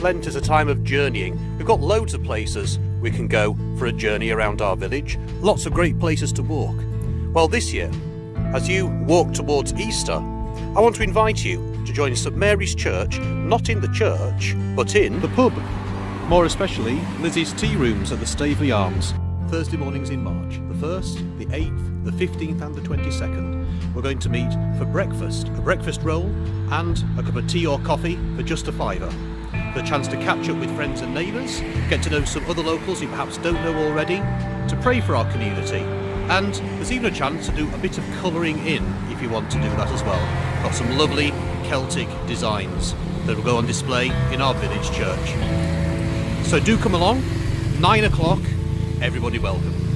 Lent is a time of journeying. We've got loads of places we can go for a journey around our village, lots of great places to walk. Well, this year, as you walk towards Easter, I want to invite you to join St Mary's Church, not in the church, but in the pub. More especially, Lizzie's Tea Rooms at the Staveley Arms. Thursday mornings in March, the 1st, the 8th, the 15th and the 22nd. We're going to meet for breakfast, a breakfast roll and a cup of tea or coffee for just a fiver. The chance to catch up with friends and neighbours, get to know some other locals you perhaps don't know already, to pray for our community, and there's even a chance to do a bit of colouring in if you want to do that as well. Got some lovely Celtic designs that will go on display in our village church. So do come along, 9 o'clock, everybody welcome.